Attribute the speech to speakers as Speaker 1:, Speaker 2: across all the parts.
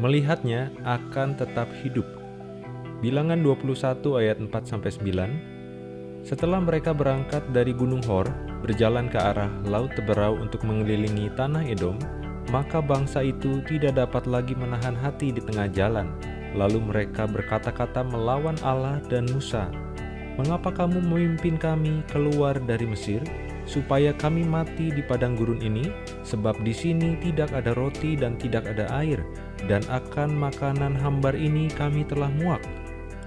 Speaker 1: melihatnya akan tetap hidup. Bilangan 21 ayat 4-9 Setelah mereka berangkat dari Gunung Hor, berjalan ke arah Laut Teberau untuk mengelilingi tanah Edom, maka bangsa itu tidak dapat lagi menahan hati di tengah jalan. Lalu mereka berkata-kata melawan Allah dan Musa, Mengapa kamu memimpin kami keluar dari Mesir? supaya kami mati di padang gurun ini, sebab di sini tidak ada roti dan tidak ada air, dan akan makanan hambar ini kami telah muak.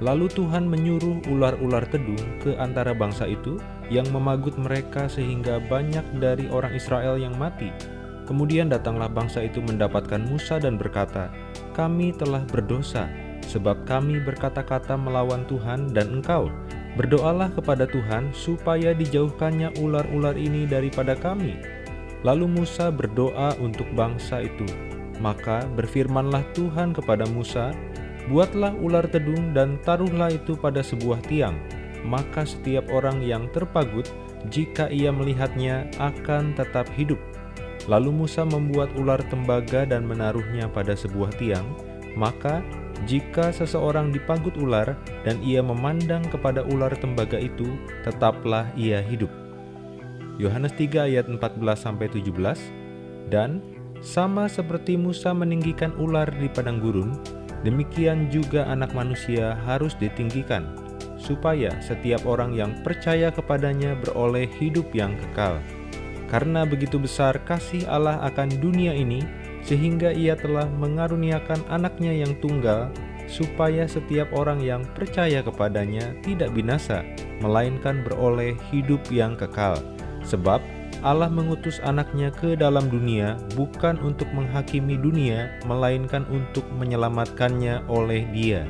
Speaker 1: Lalu Tuhan menyuruh ular-ular tedung ke antara bangsa itu yang memagut mereka sehingga banyak dari orang Israel yang mati. Kemudian datanglah bangsa itu mendapatkan Musa dan berkata, Kami telah berdosa, sebab kami berkata-kata melawan Tuhan dan engkau, Berdoalah kepada Tuhan supaya dijauhkannya ular-ular ini daripada kami. Lalu Musa berdoa untuk bangsa itu. Maka berfirmanlah Tuhan kepada Musa, Buatlah ular tedung dan taruhlah itu pada sebuah tiang. Maka setiap orang yang terpagut, jika ia melihatnya, akan tetap hidup. Lalu Musa membuat ular tembaga dan menaruhnya pada sebuah tiang. Maka jika seseorang dipagut ular dan ia memandang kepada ular tembaga itu, tetaplah ia hidup. Yohanes 3 ayat 14-17 Dan sama seperti Musa meninggikan ular di padang gurun, demikian juga anak manusia harus ditinggikan, supaya setiap orang yang percaya kepadanya beroleh hidup yang kekal. Karena begitu besar kasih Allah akan dunia ini, sehingga ia telah mengaruniakan anaknya yang tunggal, supaya setiap orang yang percaya kepadanya tidak binasa, melainkan beroleh hidup yang kekal. Sebab Allah mengutus anaknya ke dalam dunia bukan untuk menghakimi dunia, melainkan untuk menyelamatkannya oleh dia.